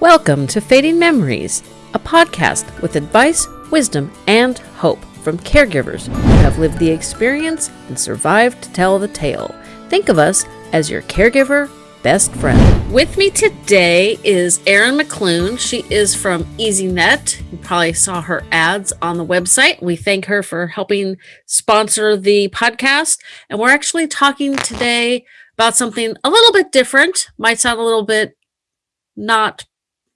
Welcome to Fading Memories, a podcast with advice, wisdom, and hope from caregivers who have lived the experience and survived to tell the tale. Think of us as your caregiver best friend. With me today is Erin McClune. She is from EasyNet. You probably saw her ads on the website. We thank her for helping sponsor the podcast. And we're actually talking today about something a little bit different. Might sound a little bit not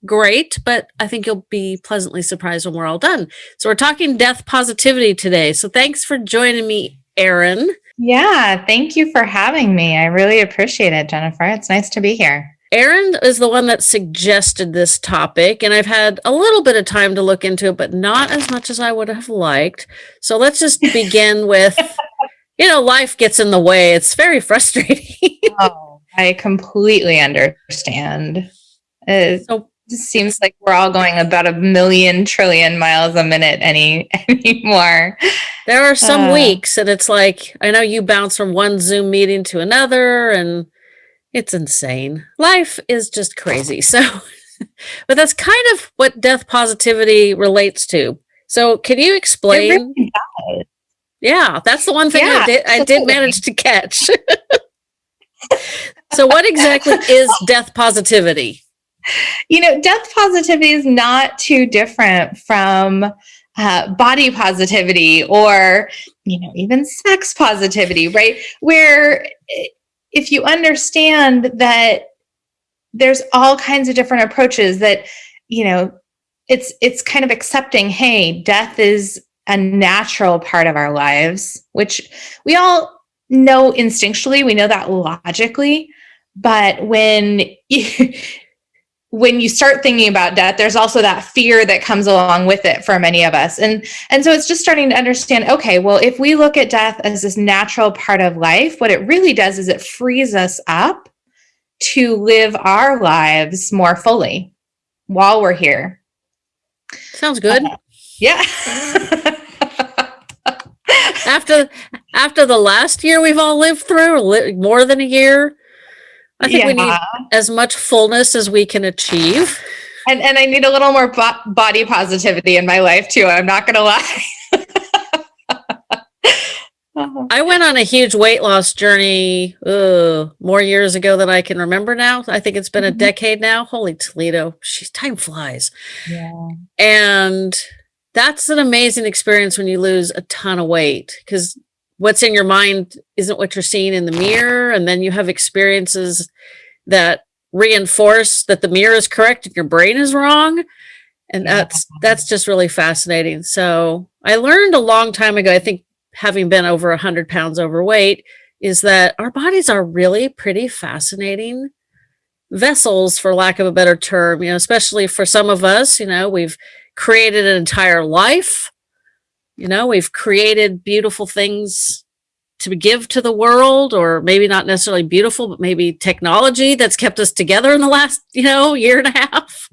great, but I think you'll be pleasantly surprised when we're all done. So we're talking death positivity today. So thanks for joining me, Erin. Yeah, thank you for having me. I really appreciate it, Jennifer. It's nice to be here. Erin is the one that suggested this topic, and I've had a little bit of time to look into it, but not as much as I would have liked. So let's just begin with you know, life gets in the way. It's very frustrating. oh, I completely understand. It so, seems like we're all going about a million trillion miles a minute any anymore. There are some uh, weeks and it's like I know you bounce from one Zoom meeting to another and it's insane. Life is just crazy. So but that's kind of what death positivity relates to. So can you explain really yeah, that's the one thing yeah, I did I did manage to catch. so what exactly is death positivity? You know, death positivity is not too different from uh, body positivity or, you know, even sex positivity, right? Where if you understand that there's all kinds of different approaches that, you know, it's it's kind of accepting, hey, death is a natural part of our lives, which we all know instinctually, we know that logically, but when you, when you start thinking about death, there's also that fear that comes along with it for many of us. And and so it's just starting to understand, okay, well, if we look at death as this natural part of life, what it really does is it frees us up to live our lives more fully while we're here. Sounds good. Uh, yeah. after after the last year we've all lived through, more than a year, I think yeah. we need as much fullness as we can achieve. And and I need a little more bo body positivity in my life too. I'm not going to lie. I went on a huge weight loss journey uh, more years ago than I can remember now. I think it's been mm -hmm. a mm-hmm. decade now. Holy Toledo. She's time flies. Yeah. And that's an amazing experience when you lose a ton of weight because what's in your mind isn't what you're seeing in the mirror. And then you have experiences that reinforce that the mirror is correct and your brain is wrong. And that's, that's just really fascinating. So I learned a long time ago, I think having been over a hundred pounds overweight is that our bodies are really pretty fascinating vessels for lack of a better term, you know, especially for some of us, you know, we've created an entire life. You know, we've created beautiful things to give to the world, or maybe not necessarily beautiful, but maybe technology that's kept us together in the last, you know, year and a half.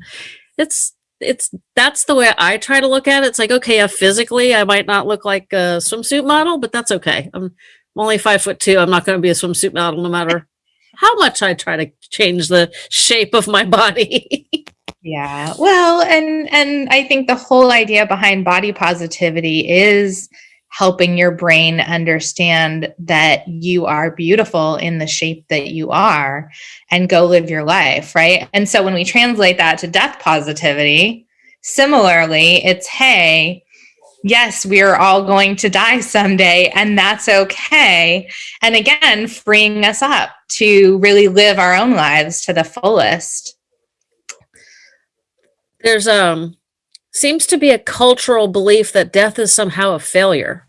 It's it's that's the way I try to look at it. It's like, okay, yeah, physically I might not look like a swimsuit model, but that's okay. I'm, I'm only five foot two. I'm not going to be a swimsuit model no matter how much I try to change the shape of my body. Yeah. Well, and and I think the whole idea behind body positivity is helping your brain understand that you are beautiful in the shape that you are and go live your life, right? And so when we translate that to death positivity, similarly, it's hey, yes, we are all going to die someday, and that's okay. And again, freeing us up to really live our own lives to the fullest there's um seems to be a cultural belief that death is somehow a failure,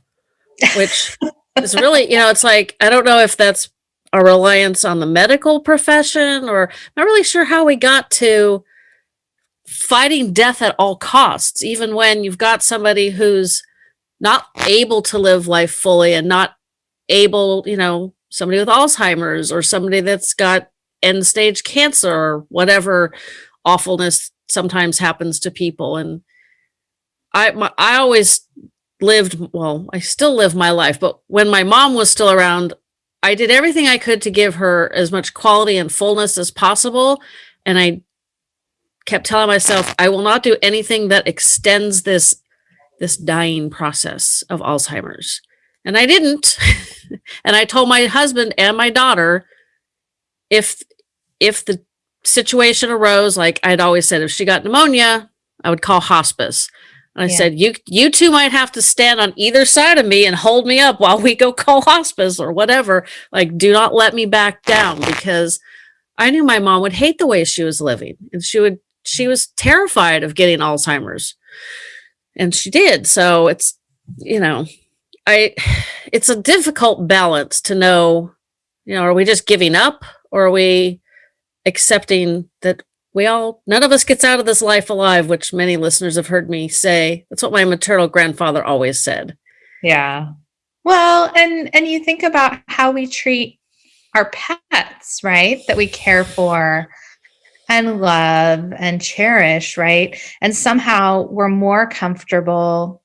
which is really, you know, it's like, I don't know if that's a reliance on the medical profession or I'm not really sure how we got to fighting death at all costs, even when you've got somebody who's not able to live life fully and not able, you know, somebody with Alzheimer's or somebody that's got end stage cancer or whatever awfulness sometimes happens to people. And I, my, I always lived, well, I still live my life, but when my mom was still around, I did everything I could to give her as much quality and fullness as possible. And I kept telling myself, I will not do anything that extends this this dying process of Alzheimer's. And I didn't. and I told my husband and my daughter if if the situation arose, like I'd always said, if she got pneumonia, I would call hospice. And I yeah. said, you you two might have to stand on either side of me and hold me up while we go call hospice or whatever. Like, do not let me back down because I knew my mom would hate the way she was living. And she would she was terrified of getting Alzheimer's. And she did. So it's, you know, I it's a difficult balance to know, you know, are we just giving up or are we accepting that we all none of us gets out of this life alive which many listeners have heard me say. That's what my maternal grandfather always said. Yeah. Well and and you think about how we treat our pets right that we care for and love and cherish right? And somehow we're more comfortable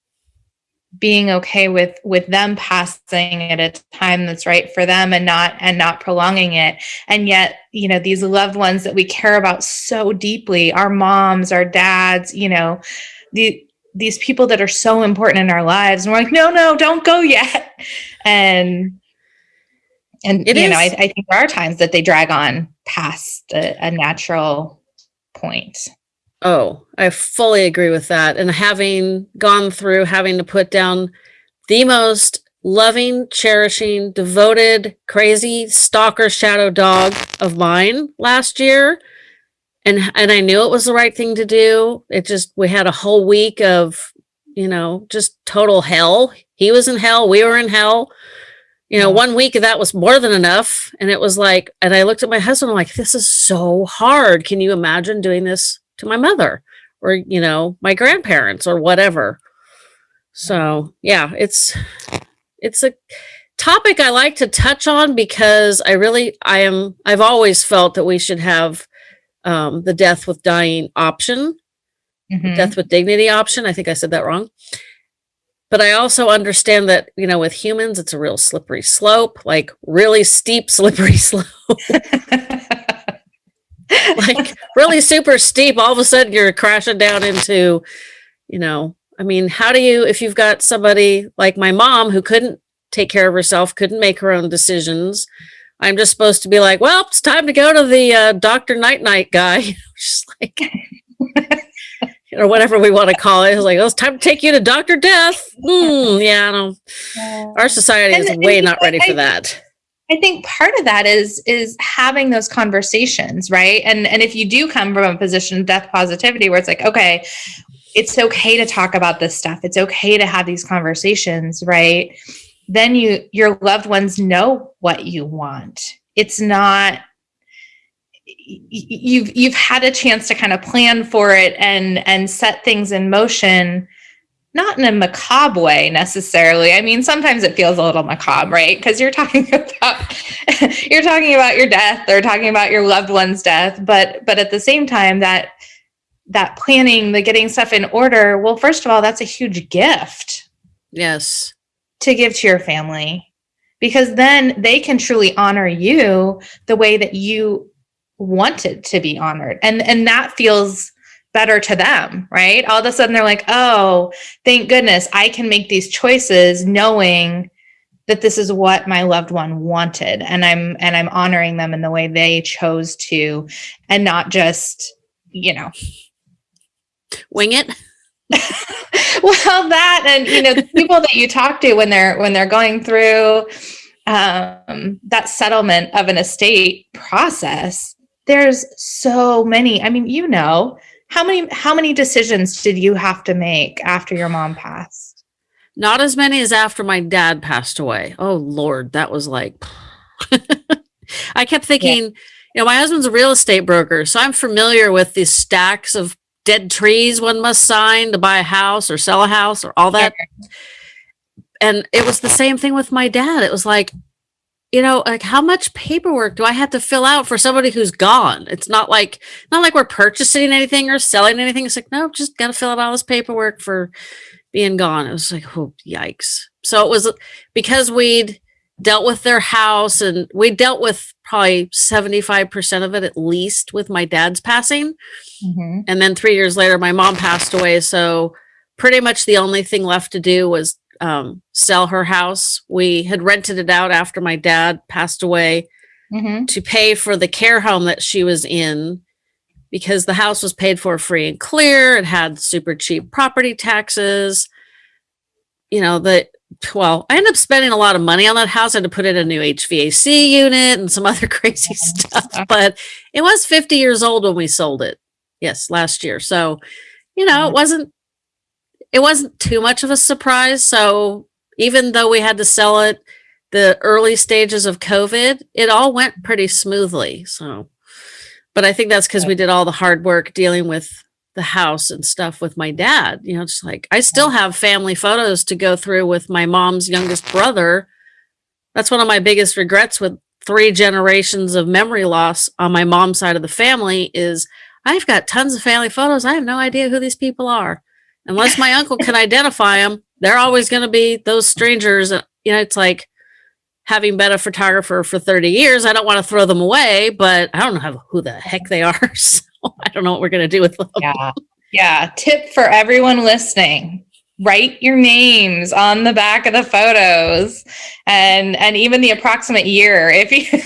being okay with with them passing at a time that's right for them and not and not prolonging it. And yet you know these loved ones that we care about so deeply our moms our dads you know the these people that are so important in our lives. And we're like no no don't go yet. And and it you is. know I, I, think there are times that they drag on past a, a natural point Oh, I fully agree with that. And having gone through having to put down the most loving, cherishing, devoted, crazy stalker shadow dog of mine last year. And and I knew it was the right thing to do. It just we had a whole week of, you know, just total hell. He was in hell, we were in hell. You know, mm-hmm. one week of that was more than enough. And it was like, and I looked at my husband, I'm like, this is so hard. Can you imagine doing this to my mother or, you know, my grandparents or whatever. So yeah, it's, it's a topic I like to touch on because I really, I am, I've always felt that we should have um, the death with dying option, mm -hmm. death with dignity option. I think I said that wrong. But I also understand that, you know, with humans, it's a real slippery slope, like really steep, slippery slope. like really super steep. All of a sudden you're crashing down into, you know, I mean, how do you, if you've got somebody like my mom who couldn't take care of herself, couldn't make her own decisions, I'm just supposed to be like, well, it's time to go to the uh, Dr. Night Night guy. just like, or whatever we want to call it. It's like, oh, it's time to take you to Dr. Death. Mm, yeah, I don't, yeah. our society is and, way and not ready I, for that. I think part of that is is having those conversations, right? And and if you do come from a position of death positivity where it's like, okay, it's okay to talk about this stuff. It's okay to have these conversations, right? Then you your loved ones know what you want. It's not you've you've had a chance to kind of plan for it and and set things in motion not in a macabre way necessarily. I mean, sometimes it feels a little macabre, right? Because you're talking about you're talking about your death or talking about your loved one's death, but but at the same time that that planning, the getting stuff in order, well, first of all, that's a huge gift. Yes. To give to your family. Because then they can truly honor you the way that you wanted to be honored. And and that feels better to them, right? All of a sudden they're like, oh, thank goodness I can make these choices knowing that this is what my loved one wanted and I'm and I'm honoring them in the way they chose to and not just, you know, wing it. well, that and you know, the people that you talk to when they're when they're going through um that settlement of an estate process, there's so many. I mean, you know, how many how many decisions did you have to make after your mom passed? Not as many as after my dad passed away. Oh Lord, that was like I kept thinking, yeah. you know, my husband's a real estate broker, so I'm familiar with these stacks of dead trees one must sign to buy a house or sell a house or all that. Yeah. And it was the same thing with my dad. It was like, you know, like how much paperwork do I have to fill out for somebody who's gone? It's not like not like we're purchasing anything or selling anything. It's like, no, just got to fill out all this paperwork for being gone. It was like, oh, yikes. So it was because we'd dealt with their house and we dealt with probably 75% of it at least with my dad's passing. Mhm. And then three years later, my mom passed away. So pretty much the only thing left to do was um, sell her house. We had rented it out after my dad passed away Mhm. to pay for the care home that she was in because the house was paid for free and clear. It had super cheap property taxes. You know, the well, I ended up spending a lot of money on that house. I had to put in a new HVAC unit and some other crazy stuff, but it was 50 years old when we sold it. Yes, last year. So, you know, it wasn't it wasn't too much of a surprise. So, even though we had to sell it the early stages of COVID, it all went pretty smoothly. So, but I think that's because we did all the hard work dealing with the house and stuff with my dad. You know, just like I still have family photos to go through with my mom's youngest brother. That's one of my biggest regrets with three generations of memory loss on my mom's side of the family is I've got tons of family photos. I have no idea who these people are. Unless my uncle can identify them, they're always going to be those strangers. Uh, You know, it's like having been a photographer for 30 years, I don't want to throw them away, but I don't know who the heck they are. So I don't know what we're going to do with them. Yeah. Yeah. Tip for everyone listening. Write your names on the back of the photos and and even the approximate year if you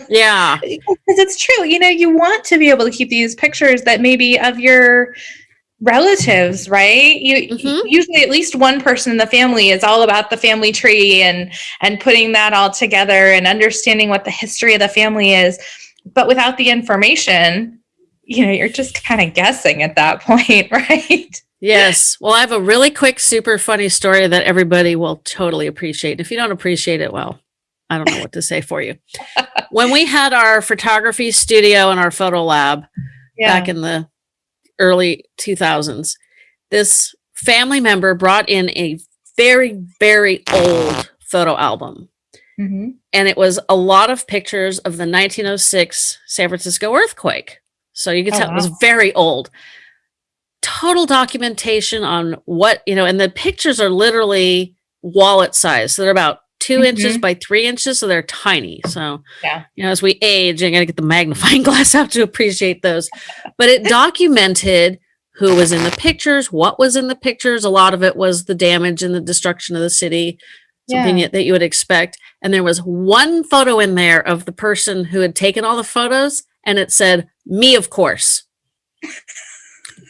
Yeah. because it's true. You know, you want to be able to keep these pictures that maybe of your relatives, right? You Mhm. usually at least one person in the family is all about the family tree and and putting that all together and understanding what the history of the family is. But without the information, you know, you're just kind of guessing at that point, right? Yes. Well, I have a really quick, super funny story that everybody will totally appreciate. If you don't appreciate it, well, I don't know what to say for you. when we had our photography studio and our photo lab back in the early 2000s, this family member brought in a very, very old photo album. Mhm. And it was a lot of pictures of the 1906 San Francisco earthquake. So you could Oh, tell it was very old. Total documentation on what, you know, and the pictures are literally wallet size. So they're about 2 inches Mhm. by three inches. So they're tiny. So, Yeah. you know, as we age, I got to get the magnifying glass out to appreciate those. But it documented who was in the pictures, what was in the pictures. A lot of it was the damage and the destruction of the city, something Yeah. that you would expect. And there was one photo in there of the person who had taken all the photos, and it said, Me, of course.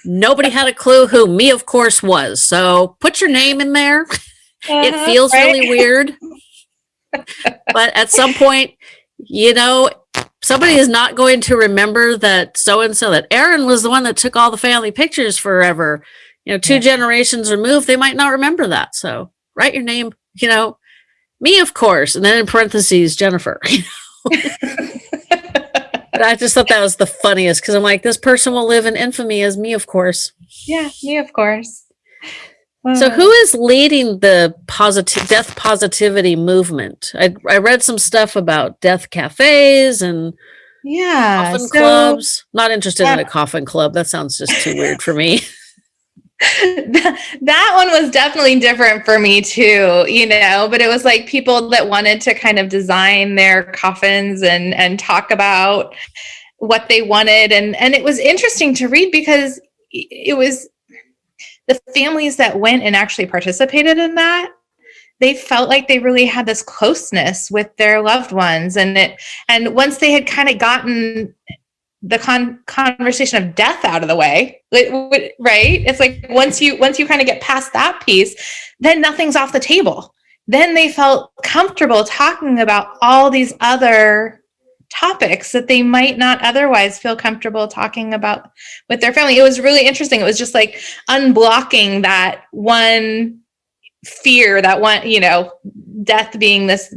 Nobody had a clue who me, of course, was. So put your name in there. It Uh-huh, feels right? really weird. But at some point, you know, somebody is not going to remember that so and so, that Aaron was the one that took all the family pictures forever. You know, two Yeah. generations removed, they might not remember that. So write your name, you know, me, of course, and then in parentheses, Jennifer. But I just thought that was the funniest because I'm like, this person will live in infamy as me, of course. yeah, me, of course. So who is leading the positive death positivity movement? I, I read some stuff about death cafes and yeah, coffin so- clubs. Not interested in uh, a coffin club. That sounds just too weird for me. that that one was definitely different for me too you know but it was like people that wanted to kind of design their coffins and and talk about what they wanted and and it was interesting to read because it was the families that went and actually participated in that they felt like they really had this closeness with their loved ones. And it and once they had kind of gotten the con- conversation of death out of the way right? It's like once you once you kind of get past that piece then nothing's off the table. Then they felt comfortable talking about all these other topics that they might not otherwise feel comfortable talking about with their family. It was really interesting. It was just like unblocking that one fear that one you know death being this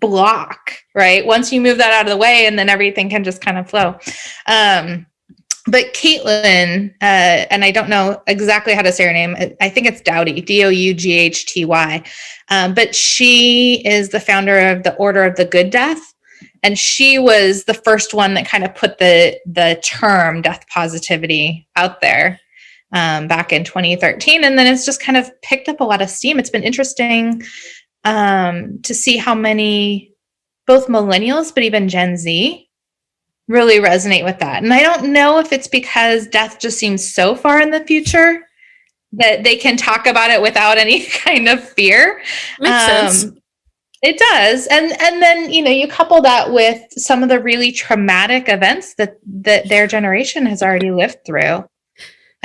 block right? Once you move that out of the way and then everything can just kind of flow. Um but Caitlin, uh, and I don't know exactly how to say her name. I- think it's Dowdy, D O U G H T Y. Um, but she is the founder of the Order of the Good Death, and she was the first one that kind of put the the term death positivity out there um, back in 2013, and then it's just kind of picked up a lot of steam. It's been interesting um, to see how many both millennials, but even Gen Z really resonate with that. And I don't know if it's because death just seems so far in the future that they can talk about it without any kind of fear. Makes um, sense. It does. And and then, you know, you couple that with some of the really traumatic events that that their generation has already lived through.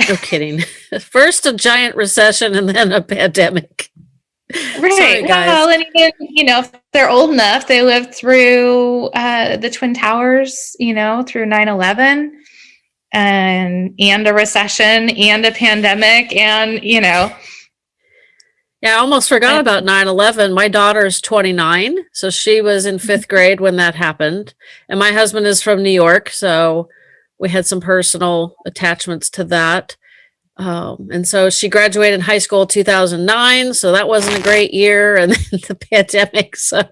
No kidding. First a giant recession and then a pandemic. Right. Sorry, well, and even, you know, if they're old enough, they lived through uh, the Twin Towers, you know, through 9 11 and and a recession and a pandemic and you know yeah i almost forgot about 9-11 my daughter's 29 so she was in fifth grade when that happened and my husband is from new york so we had some personal attachments to that um, and so she graduated high school 2009 so that wasn't a great year and then the pandemic so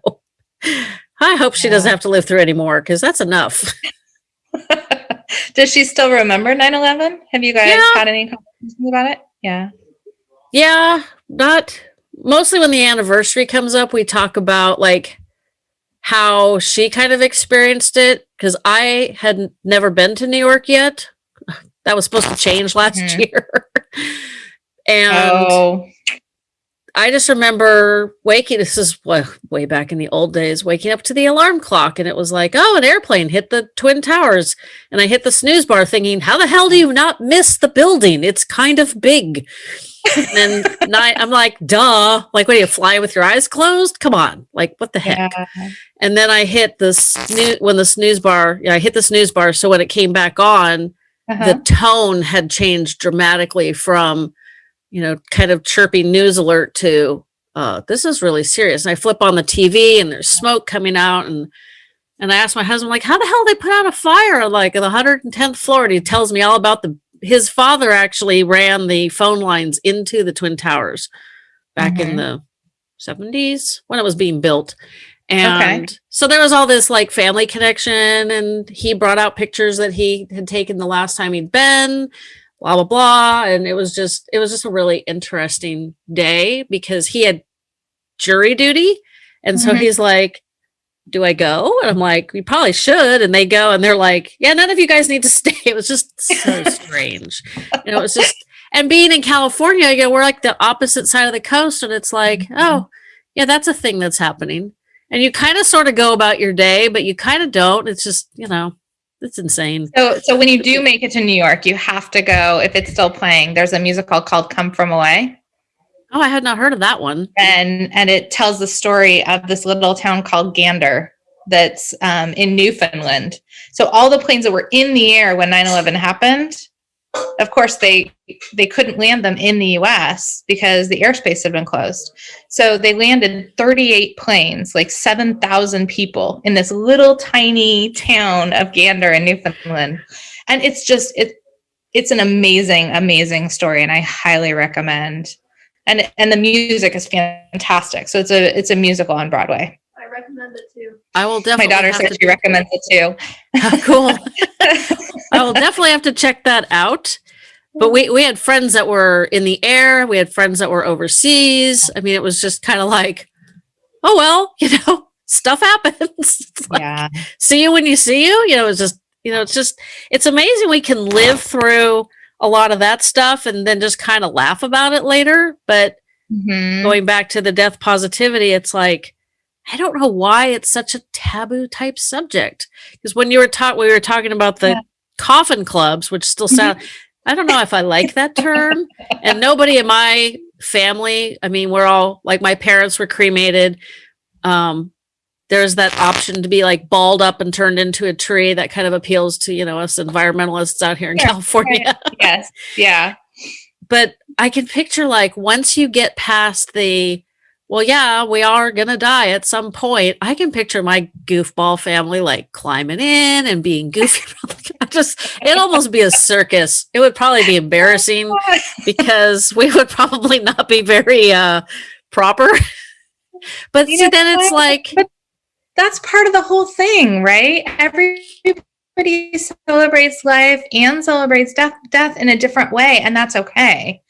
i hope she doesn't have to live through anymore because that's enough Does she still remember 9-11? Have you guys yeah. had any conversations about it? Yeah. Yeah, not mostly when the anniversary comes up, we talk about like how she kind of experienced it because I had never been to New York yet. That was supposed to change last mm-hmm. year. and oh. I just remember waking, this is well, way back in the old days, waking up to the alarm clock and it was like, oh, an airplane hit the Twin Towers. And I hit the snooze bar thinking, how the hell do you not miss the building? It's kind of big. And then I'm like, duh. Like, what do you fly with your eyes closed? Come on. Like, what the heck? Yeah. And then I hit the snooze, when the snooze bar, yeah, I hit the snooze bar. So when it came back on, uh-huh. the tone had changed dramatically from, you know, kind of chirpy news alert to uh, this is really serious. And I flip on the TV and there's smoke coming out and and I asked my husband, like, how the hell they put out a fire like on the 110th floor? And he tells me all about the his father actually ran the phone lines into the Twin Towers back mm-hmm. in the 70s when it was being built. And okay. so there was all this like family connection, and he brought out pictures that he had taken the last time he'd been blah blah blah and it was just it was just a really interesting day because he had jury duty and mm-hmm. so he's like do i go and i'm like we probably should and they go and they're like yeah none of you guys need to stay it was just so strange you know it was just and being in california you know we're like the opposite side of the coast and it's like mm-hmm. oh yeah that's a thing that's happening and you kind of sort of go about your day but you kind of don't it's just you know it's insane. So, so when you do make it to New York, you have to go if it's still playing. There's a musical called "Come From Away." Oh, I had not heard of that one. And and it tells the story of this little town called Gander that's um, in Newfoundland. So all the planes that were in the air when 9/11 happened of course they they couldn't land them in the US because the airspace had been closed. So they landed 38 planes, like 7,000 people in this little tiny town of Gander in Newfoundland. And it's just it it's an amazing amazing story and I highly recommend. And and the music is fantastic. So it's a it's a musical on Broadway. I recommend it too. I will definitely. My daughter said she recommends it too. Ah, cool. I will definitely have to check that out. But we we had friends that were in the air. We had friends that were overseas. I mean, it was just kind of like, oh well, you know, stuff happens. like, yeah. See you when you see you. You know, it's just you know, it's just it's amazing we can live through a lot of that stuff and then just kind of laugh about it later. But mm-hmm. going back to the death positivity, it's like I don't know why it's such a taboo type subject. Because when you were taught, we were talking about the yeah. coffin clubs, which still sound, I don't know if I like that term. and nobody in my family, I mean, we're all like my parents were cremated. Um, there's that option to be like balled up and turned into a tree that kind of appeals to, you know, us environmentalists out here in California. yes. Yeah. But I can picture like once you get past the, well, yeah, we are going to die at some point. I can picture my goofball family like climbing in and being goofy. just, it'd almost be a circus. It would probably be embarrassing because we would probably not be very uh, proper. but you see, know, then it's like. That's part of the whole thing, right? Everybody celebrates life and celebrates death, death in a different way, and that's okay.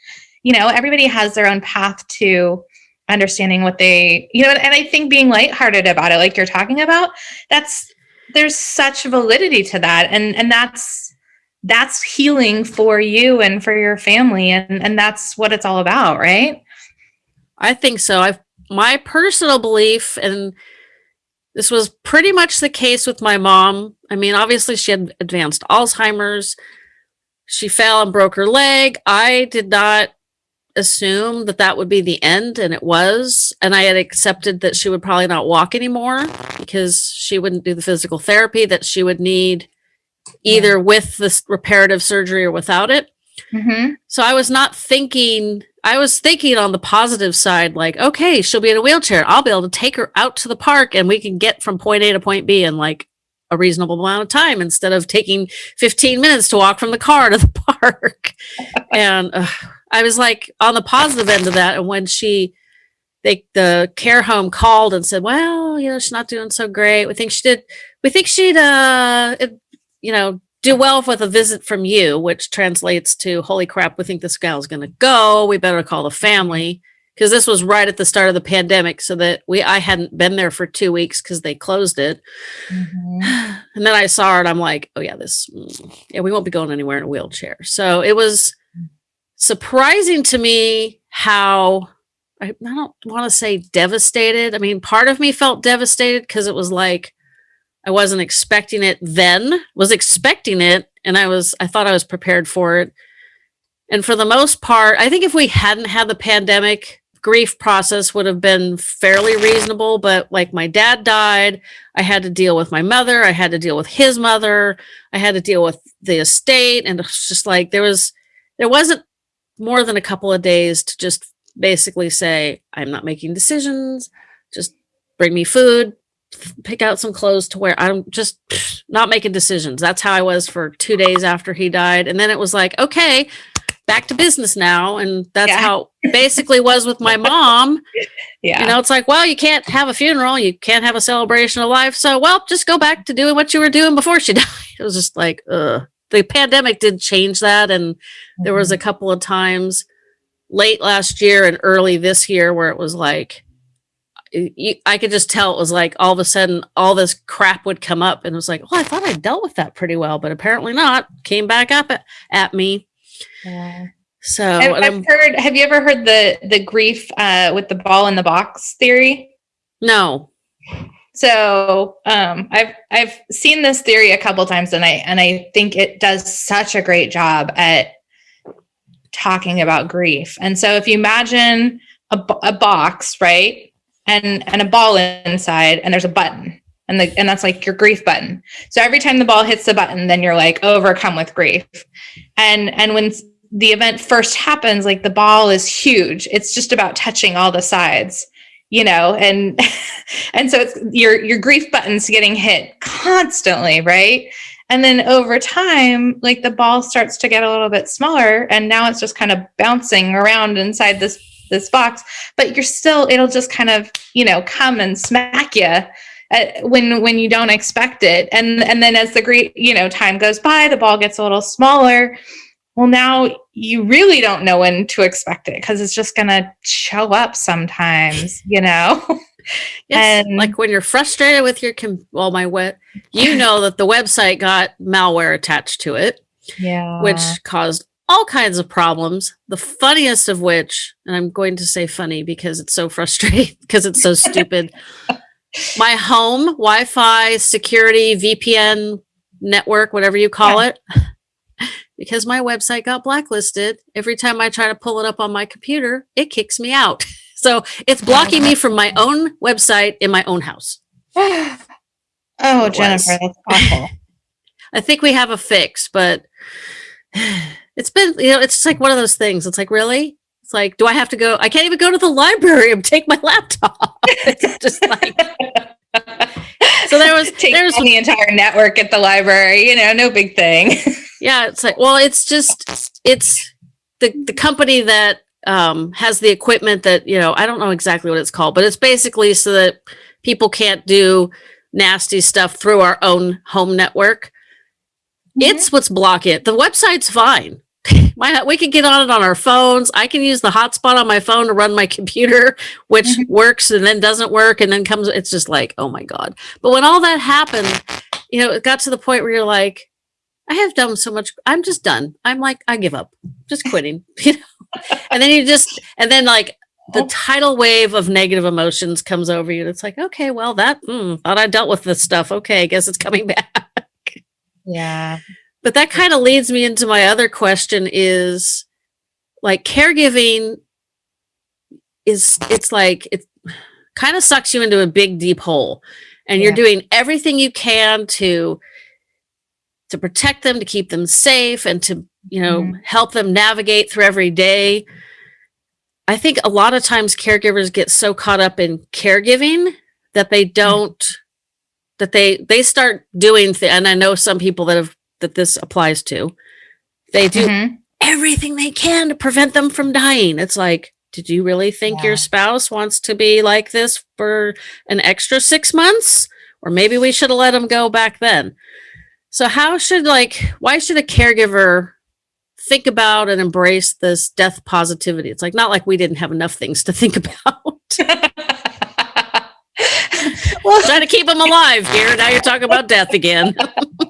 You know, everybody has their own path to understanding what they, you know, and I think being lighthearted about it, like you're talking about, that's there's such validity to that and and that's that's healing for you and for your family and and that's what it's all about right i think so i've my personal belief and this was pretty much the case with my mom. I mean obviously she had advanced alzheimer's. She fell and broke her leg. I did not assume that that would be the end and it was and i had accepted that she would probably not walk anymore because she wouldn't do the physical therapy that she would need either with this reparative surgery or without it mm-hmm. so i was not thinking i was thinking on the positive side like okay she'll be in a wheelchair i'll be able to take her out to the park and we can get from point a to point b in like a reasonable amount of time instead of taking 15 minutes to walk from the car to the park and uh, I was like on the positive end of that. And when she, they, the care home called and said, well, you know, she's not doing so great. We think she did, we think she'd, uh, it, you know, do well with a visit from you, which translates to, holy crap, we think this gal's going to go. We better call the family. Cause this was right at the start of the pandemic. So that we, I hadn't been there for two weeks cause they closed it. Mm-hmm. And then I saw her and I'm like, oh yeah, this, mm, yeah, we won't be going anywhere in a wheelchair. So it was, surprising to me how I, I don't want to say devastated. I mean, part of me felt devastated because it was like I wasn't expecting it then, was expecting it, and I was I thought I was prepared for it. And for the most part, I think if we hadn't had the pandemic, grief process would have been fairly reasonable, but like my dad died, I had to deal with my mother, I had to deal with his mother, I had to deal with the estate and it's just like there was there wasn't more than a couple of days to just basically say, I'm not making decisions, just bring me food, pick out some clothes to wear. I'm just not making decisions. That's how I was for two days after he died. And then it was like, okay, back to business now. And that's yeah. how basically was with my mom. Yeah. You know, it's like, well, you can't have a funeral. You can't have a celebration of life. So, well, just go back to doing what you were doing before she died. It was just like, ugh the pandemic did change that and there was a mm-hmm. couple of times late last year and early this year where it was like I could just tell it was like all of a sudden all this crap would come up and it was like, oh, I thought I dealt with that pretty well, but apparently not. Came back up at, at me. Yeah. So I've, I've heard. Have you ever heard the the grief uh, with the ball in the box theory? No. So um, I've I've seen this theory a couple times, and I and I think it does such a great job at talking about grief. And so if you imagine a, a box, right, and and a ball inside, and there's a button, and the and that's like your grief button. So every time the ball hits the button, then you're like overcome with grief. And and when the event first happens, like the ball is huge. It's just about touching all the sides you know and and so it's your your grief buttons getting hit constantly right and then over time like the ball starts to get a little bit smaller and now it's just kind of bouncing around inside this this box but you're still it'll just kind of you know come and smack you uh, when when you don't expect it. And and then as the great you know time goes by the ball gets a little smaller. Well now you really don't know when to expect it because it's just gonna show up sometimes you know? Yes, and like when you're frustrated with your well my web you know that the website got malware attached to it yeah. which caused all kinds of problems the funniest of which and i'm going to say funny because it's so frustrating because it's so stupid my home wi-fi security vpn network whatever you call yeah. it because my website got blacklisted, every time I try to pull it up on my computer, it kicks me out. So it's blocking me from my own website in my own house. oh, Jennifer, that's awful. I think we have a fix, but it's been, you know, it's just like one of those things. It's like, really? It's like, do I have to go? I can't even go to the library and take my laptop. it's just like. so there was take the entire network at the library you know no big thing yeah it's like well it's just it's the the company that um has the equipment that you know i don't know exactly what it's called but it's basically so that people can't do nasty stuff through our own home network mm-hmm. it's what's blocking it the website's fine my we can get on it on our phones i can use the hotspot on my phone to run my computer which mm-hmm. works and then doesn't work and then comes it's just like oh my god but when all that happened you know, it got to the point where you're like, I have done so much. I'm just done. I'm like, I give up, just quitting, you know? And then you just, and then like the Oh. tidal wave of negative emotions comes over you. And it's like, okay, well, that, mm, thought I dealt with this stuff. Okay, I guess it's coming back. Yeah. But that kind of leads me into my other question is like caregiving is it's like it kind of sucks you into a big deep hole. And you're doing everything you can to to protect them to keep them safe and to you know Mhm. help them navigate through every day. I think a lot of times caregivers get so caught up in caregiving that they don't that they they start doing and i know some people that have that this applies to. They do Mhm. everything they can to prevent them from dying. It's like did you really think Yeah. your spouse wants to be like this for an extra six months? Or maybe we should have let them go back then. So how should like why should a caregiver think about and embrace this death positivity? It's like not like we didn't have enough things to think about. Well, trying to keep them alive here now you're talking about death again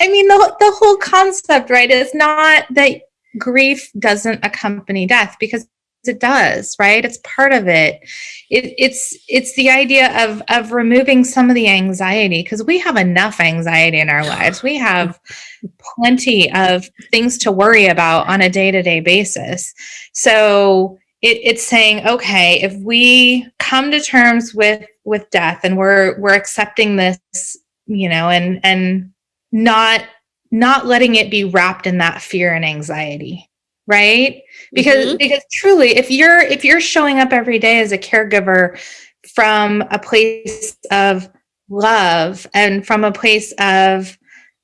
I mean, the, the whole concept, right, is not that grief doesn't accompany death because it does, right? It's part of it. it it's it's the idea of of removing some of the anxiety because we have enough anxiety in our lives. We have plenty of things to worry about on a day-to-day basis. So it, it's saying, okay, if we come to terms with with death and we're we're accepting this, you know, and and not not letting it be wrapped in that fear and anxiety right? Because Mhm. because truly if you're if you're showing up every day as a caregiver from a place of love and from a place of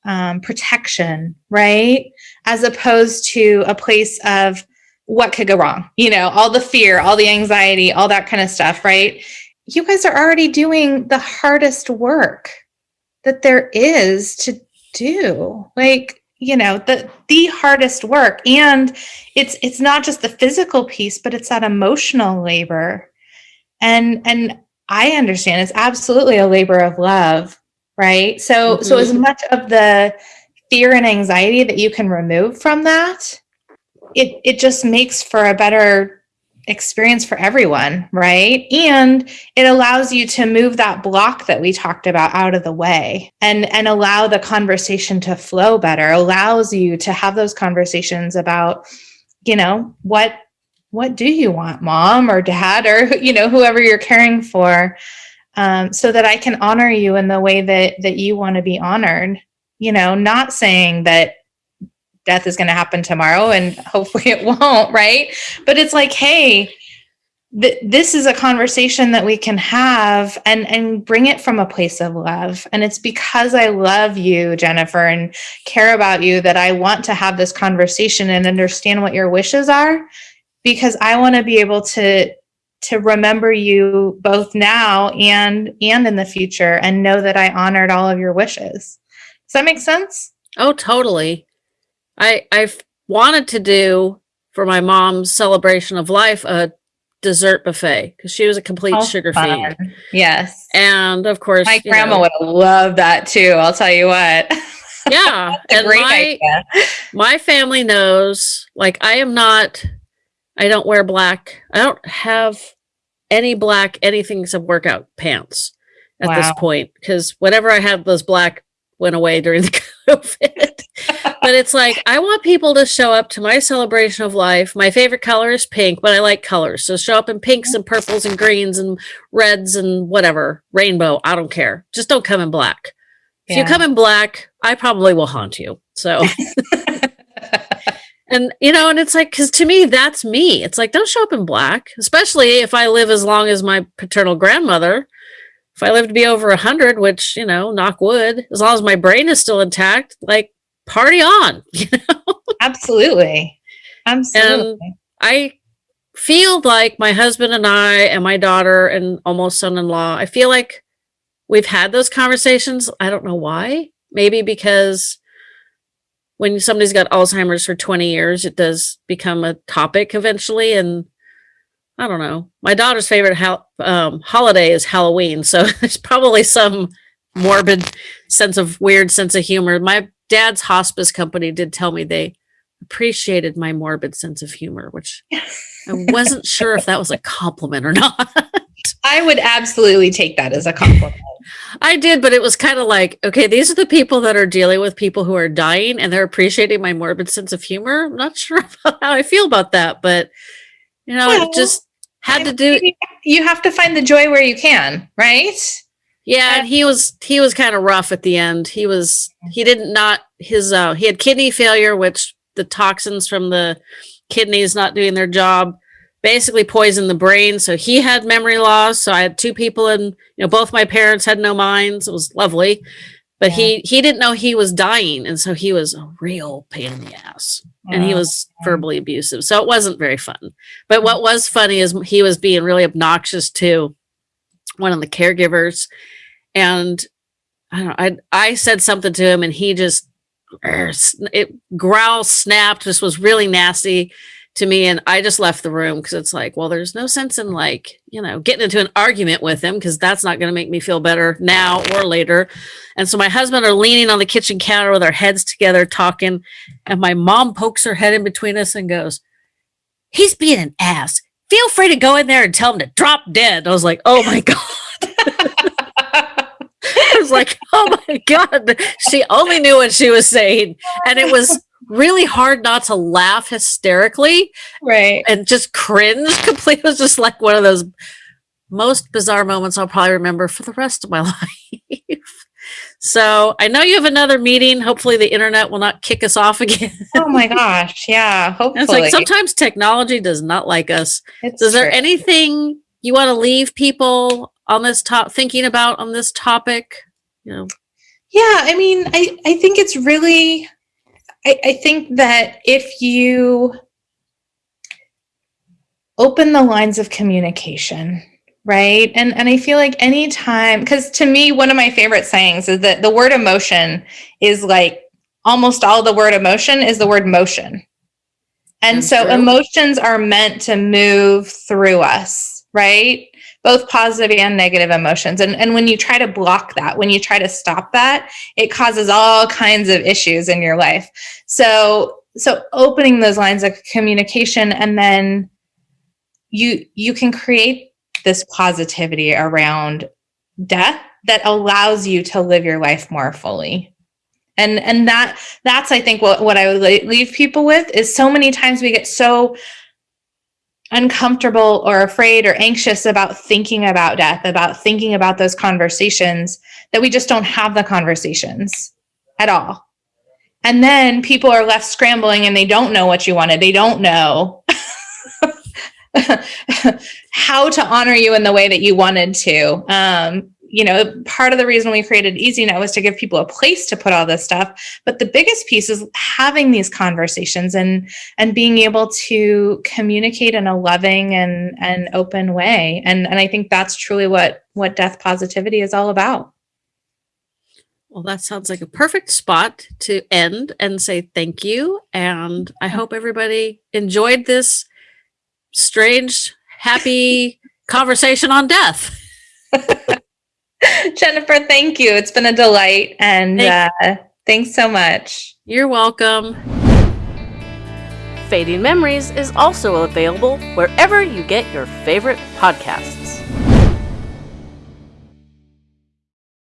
um, protection right? As opposed to a place of what could go wrong you know all the fear all the anxiety all that kind of stuff right? You guys are already doing the hardest work that there is to do. Like you know the the hardest work. And it's it's not just the physical piece but it's that emotional labor. And and i understand it's absolutely a labor of love right? So so mm-hmm. as much of the fear and anxiety that you can remove from that it it just makes for a better experience for everyone right? And it allows you to move that block that we talked about out of the way and and allow the conversation to flow better allows you to have those conversations about you know what what do you want mom or dad or you know whoever you're caring for um, so that i can honor you in the way that that you want to be honored. You know not saying that death is going to happen tomorrow and hopefully it won't right? But it's like hey th- this is a conversation that we can have and and bring it from a place of love. And it's because i love you jennifer and care about you that i want to have this conversation and understand what your wishes are because i want to be able to to remember you both now and and in the future and know that i honored all of your wishes. Does that make sense? Oh, totally. I I've wanted to do for my mom's celebration of life a dessert buffet because she was a complete How sugar fun. fiend. yes And of course, my grandma know, would have loved that too i'll tell you what yeah. and great my idea my family knows like I am not I don't wear black. I don't have any black anything except workout pants at this point because whatever I had was black went away during the COVID. But it's like I want people to show up to my celebration of life. My favorite color is pink, but I like colors. So show up in pinks and purples and greens and reds and whatever, rainbow, I don't care. Just don't come in black. If you come in black, I probably will haunt you. So and you know, and it's like cuz to me that's me. It's like don't show up in black, especially if I live as long as my paternal grandmother. If I live to be over a 100, which, you know, knock wood, as long as my brain is still intact, like party on. You know? absolutely absolutely I feel like my husband and I and my daughter and almost son-in-law, I feel like we've had those conversations. I don't know why. Maybe because when somebody's got Alzheimer's for 20 years, it does become a topic eventually. And I don't know. My daughter's favorite um, holiday is Halloween. So there's probably some morbid sense of weird sense of humor. My dad's hospice company did tell me they appreciated my morbid sense of humor, which I wasn't sure if that was a compliment or not. I would absolutely take that as a compliment. I did, but it was kind of like, okay, these are the people that are dealing with people who are dying and they're appreciating my morbid sense of humor. I'm not sure how I feel about that, but you know, well, it just had to do you have to find the joy where you can, right? Yeah, and he was he was kind of rough at the end. He was he didn't not his uh he had kidney failure, which the toxins from the kidneys not doing their job basically poisoned the brain. So he had memory loss. So I had two people and you know, both my parents had no minds. It was lovely. But yeah. he he didn't know he was dying. And so he was a real pain in the ass. And he was verbally abusive. So it wasn't very fun. But what was funny is he was being really obnoxious to one of the caregivers. And I don't know, I I said something to him and he just it growl snapped, just was really nasty to me and I just left the room because it's like, well, there's no sense in like, you know, getting into an argument with him because that's not going to make me feel better now or later. And so my husband are leaning on the kitchen counter with our heads together talking and my mom pokes her head in between us and goes, he's being an ass. Feel free to go in there and tell him to drop dead. I was like, oh my God. Was like, oh my God. She only knew what she was saying. And it was really hard not to laugh hysterically. Right. And just cringe completely. It was just like one of those most bizarre moments I'll probably remember for the rest of my life. so I know you have another meeting. Hopefully the internet will not kick us off again. oh my gosh. Yeah. Hopefully. it's like sometimes technology does not like us. It's Is there anything you want to leave people on this top thinking about on this topic? You know. Yeah, I mean, I, I think it's really I, I think that if you open the lines of communication, right? And and I feel like anytime, because to me, one of my favorite sayings is that the word emotion is like almost all the word emotion is the word motion. And so true. emotions are meant to move through us, right? Both positive and negative emotions. And, and when you try to block that, when you try to stop that, it causes all kinds of issues in your life. So, so opening those lines of communication and then you, you can create this positivity around death that allows you to live your life more fully and and that that's i think what, what i would leave people with is so many times we get so uncomfortable or afraid or anxious about thinking about death, about thinking about those conversations, that we just don't have the conversations at all. And then people are left scrambling and they don't know what you wanted. They don't know how to honor you in the way that you wanted to. Um, you know, part of the reason we created EasyNet was to give people a place to put all this stuff. But the biggest piece is having these conversations and and being able to communicate in a loving and and open way. And and I think that's truly what what death positivity is all about. Well, that sounds like a perfect spot to end and say thank you. And I hope everybody enjoyed this strange, happy conversation on death. Jennifer, thank you. It's been a delight. And uh, thanks so much. You're welcome. Fading Memories is also available wherever you get your favorite podcasts.